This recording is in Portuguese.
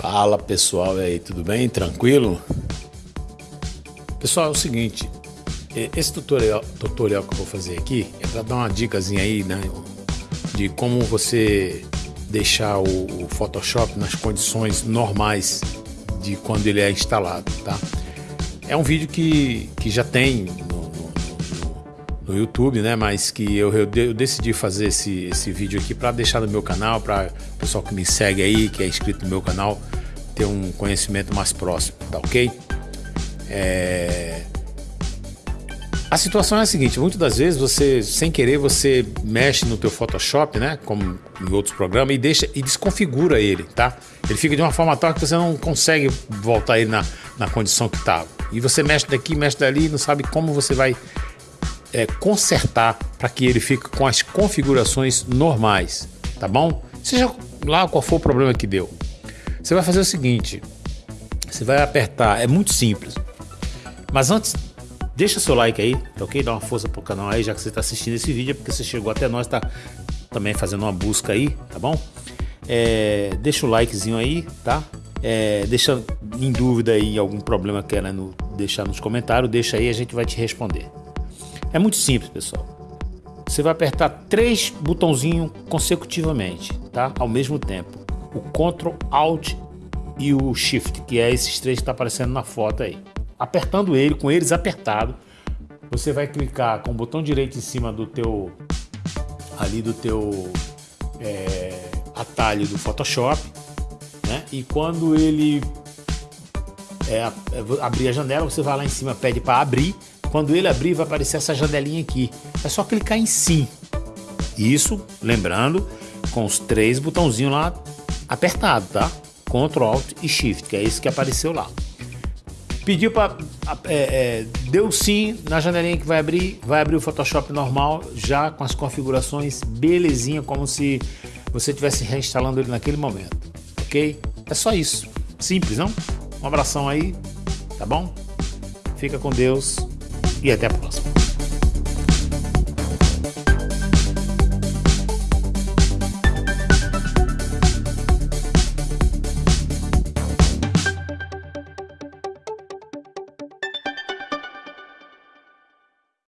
Fala pessoal, e aí, tudo bem? Tranquilo? Pessoal, é o seguinte, esse tutorial, tutorial que eu vou fazer aqui é para dar uma dicasinha aí, né, de como você deixar o, o Photoshop nas condições normais de quando ele é instalado, tá? É um vídeo que, que já tem no YouTube, né? Mas que eu, eu, eu decidi fazer esse, esse vídeo aqui para deixar no meu canal, para o pessoal que me segue aí, que é inscrito no meu canal, ter um conhecimento mais próximo, tá ok? É... A situação é a seguinte, muitas das vezes você, sem querer, você mexe no teu Photoshop, né, como em outros programas, e deixa e desconfigura ele, tá? Ele fica de uma forma tal que você não consegue voltar ele na, na condição que estava. E você mexe daqui, mexe dali, não sabe como você vai é, consertar para que ele fique com as configurações normais, tá bom? Seja lá qual for o problema que deu. Você vai fazer o seguinte, você vai apertar, é muito simples. Mas antes, deixa seu like aí, tá ok? Dá uma força pro canal aí, já que você está assistindo esse vídeo, é porque você chegou até nós, tá também fazendo uma busca aí, tá bom? É, deixa o likezinho aí, tá? É, deixa em dúvida aí algum problema querendo deixar nos comentários, deixa aí, a gente vai te responder. É muito simples, pessoal. Você vai apertar três botãozinhos consecutivamente, tá? Ao mesmo tempo. O Ctrl, Alt e o Shift, que é esses três que está aparecendo na foto aí. Apertando ele, com eles apertados, você vai clicar com o botão direito em cima do teu ali do teu é, atalho do Photoshop, né? E quando ele é, é abrir a janela, você vai lá em cima, pede para abrir quando ele abrir, vai aparecer essa janelinha aqui. É só clicar em sim. Isso, lembrando, com os três botãozinhos lá apertado, tá? Ctrl, Alt e Shift, que é isso que apareceu lá. Pediu para é, é, deu sim na janelinha que vai abrir, vai abrir o Photoshop normal, já com as configurações belezinha, como se você estivesse reinstalando ele naquele momento, ok? É só isso, simples, não? Um abração aí, tá bom? Fica com Deus e até a próxima.